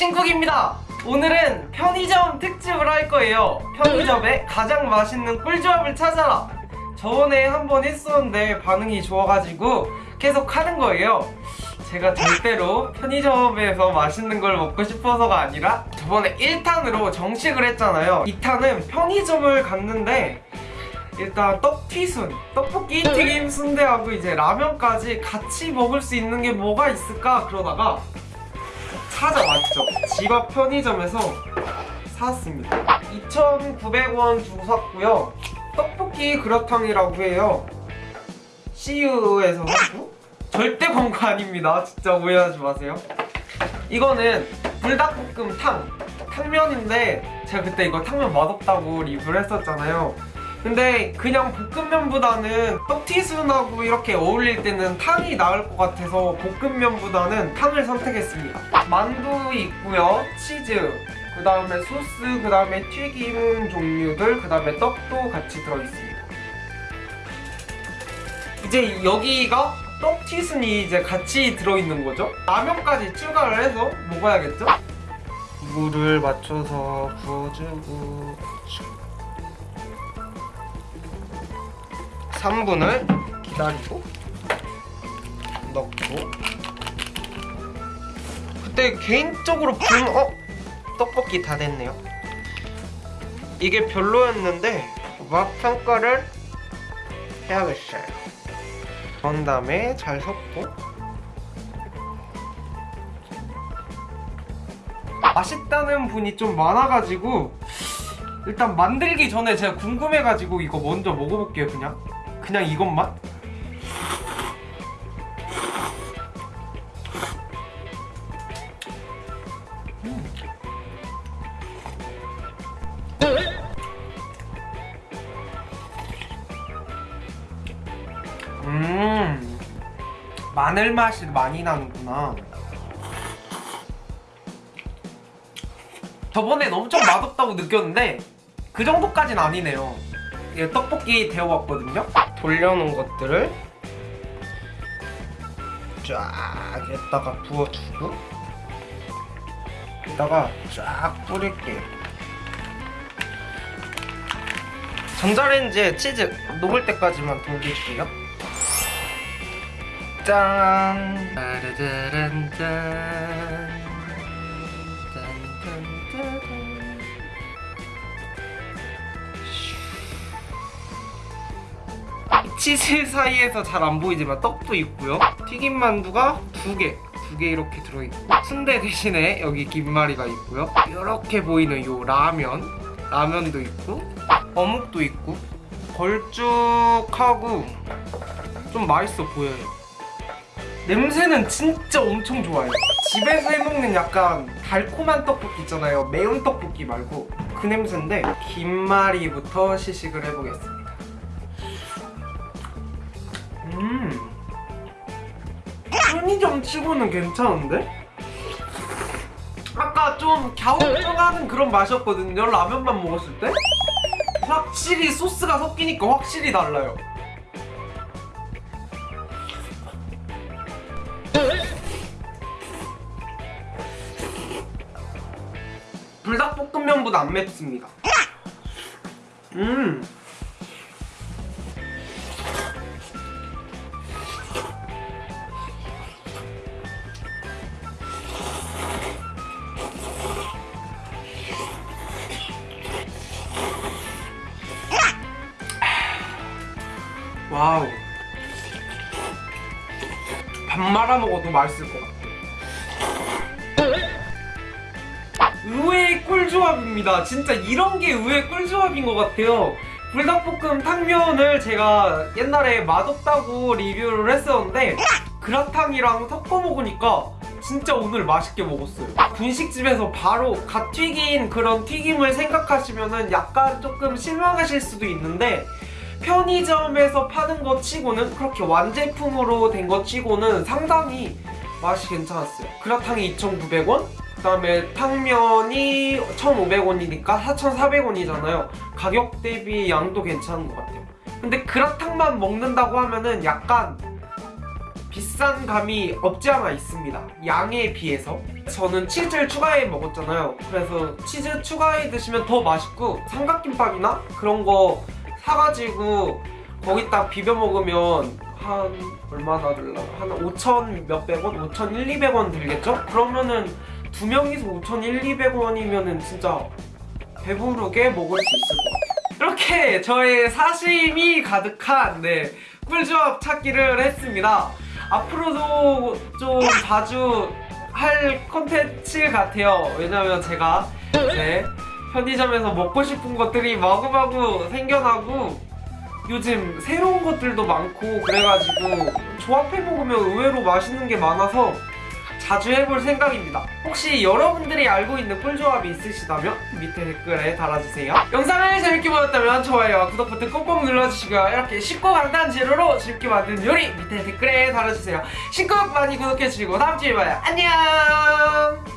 신쿡입니다. 오늘은 편의점 특집을 할 거예요. 편의점에 가장 맛있는 꿀조합을 찾아라. 저번에 한 번 했었는데 반응이 좋아가지고 계속 하는 거예요. 제가 절대로 편의점에서 맛있는 걸 먹고 싶어서가 아니라 저번에 1탄으로 정식을 했잖아요. 2탄은 편의점을 갔는데 일단 떡튀순, 떡볶이, 튀김, 순대하고 이제 라면까지 같이 먹을 수 있는 게 뭐가 있을까 그러다가 찾아왔죠. 집 앞 편의점에서 사왔습니다. 2,900원 주고 샀고요. 떡볶이 그라탕이라고 해요. CU에서 샀고. 절대 광고 아닙니다. 진짜 오해하지 마세요. 이거는 불닭볶음 탕. 탕면인데 제가 그때 이거 탕면 맛없다고 리뷰를 했었잖아요 근데 그냥 볶음면보다는 떡튀순하고 이렇게 어울릴 때는 탕이 나을 것 같아서 볶음면보다는 탕을 선택했습니다. 만두 있고요 치즈 그 다음에 소스 그 다음에 튀김 종류들 그 다음에 떡도 같이 들어있습니다. 이제 여기가 떡튀순이 이제 같이 들어있는 거죠? 라면까지 추가를 해서 먹어야겠죠? 물을 맞춰서 부어주고 3분을 기다리고 넣고. 그때 개인적으로 불 어? 떡볶이 다 됐네요. 이게 별로였는데 맛 평가를 해야겠어요. 그런 다음에 잘 섞고. 맛있다는 분이 좀 많아가지고 일단 만들기 전에 제가 궁금해가지고 이거 먼저 먹어볼게요 그냥 그냥 이것만? 음 마늘 맛이 많이 나는구나. 저번엔 엄청 맛없다고 느꼈는데 그 정도까진 아니네요 떡볶이 데워왔거든요. 돌려놓은 것들을 쫙 여기다가 부어주고 여기다가 쫙 뿌릴게요. 전자레인지에 치즈 녹을 때까지만 돌릴게요. 짠! 따르르란 짠 치즈 사이에서 잘 안 보이지만 떡도 있고요. 튀김 만두가 두개 두 개 이렇게 들어있고 순대 대신에 여기 김말이가 있고요. 이렇게 보이는 요 라면 라면도 있고 어묵도 있고 걸쭉하고 좀 맛있어 보여요. 냄새는 진짜 엄청 좋아요. 집에서 해먹는 약간 달콤한 떡볶이 있잖아요. 매운 떡볶이 말고 그 냄새인데 김말이부터 시식을 해보겠습니다 편의점 치고는 괜찮은데? 아까 좀 갸우뚱하는 그런 맛이었거든요. 라면만 먹었을 때? 확실히 소스가 섞이니까 확실히 달라요. 불닭볶음면보다 안 맵습니다. 음 와우. 밥 말아 먹어도 맛있을 것 같아. 의외의 꿀조합입니다. 진짜 이런 게 의외의 꿀조합인 것 같아요. 불닭볶음 탕면을 제가 옛날에 맛없다고 리뷰를 했었는데 그라탕이랑 섞어 먹으니까 진짜 오늘 맛있게 먹었어요. 분식집에서 바로 갓 튀긴 그런 튀김을 생각하시면 약간 조금 실망하실 수도 있는데 편의점에서 파는 것 치고는 그렇게 완제품으로 된 것 치고는 상당히 맛이 괜찮았어요 그라탕이 2,900원 그 다음에 탕면이 1,500원이니까 4,400원이잖아요 가격 대비 양도 괜찮은 것 같아요 근데 그라탕만 먹는다고 하면은 약간 비싼 감이 없지 않아 있습니다. 양에 비해서. 저는 치즈를 추가해 먹었잖아요. 그래서 치즈 추가해 드시면 더 맛있고 삼각김밥이나 그런 거 사가지고 거기다 비벼 먹으면 한 얼마나 들라고? 한 5천 몇백 원? 5천 1, 200원 들겠죠? 그러면은 두 명이서 5천 1, 200원이면은 진짜 배부르게 먹을 수 있을 것 같아요. 이렇게 저의 사심이 가득한 네, 꿀조합 찾기를 했습니다. 앞으로도 좀 자주 할 컨텐츠 같아요. 왜냐면 제가 이제 편의점에서 먹고 싶은 것들이 마구마구 생겨나고 요즘 새로운 것들도 많고 그래가지고 조합해 먹으면 의외로 맛있는 게 많아서 자주 해볼 생각입니다. 혹시 여러분들이 알고 있는 꿀조합이 있으시다면 밑에 댓글에 달아주세요. 영상을 재밌게 보셨다면 좋아요와 구독 버튼 꼭꼭 눌러주시고요. 이렇게 쉽고 간단한 재료로 재밌게 만든 요리 밑에 댓글에 달아주세요. 신곡 많이 구독해주시고 다음주에 봐요. 안녕!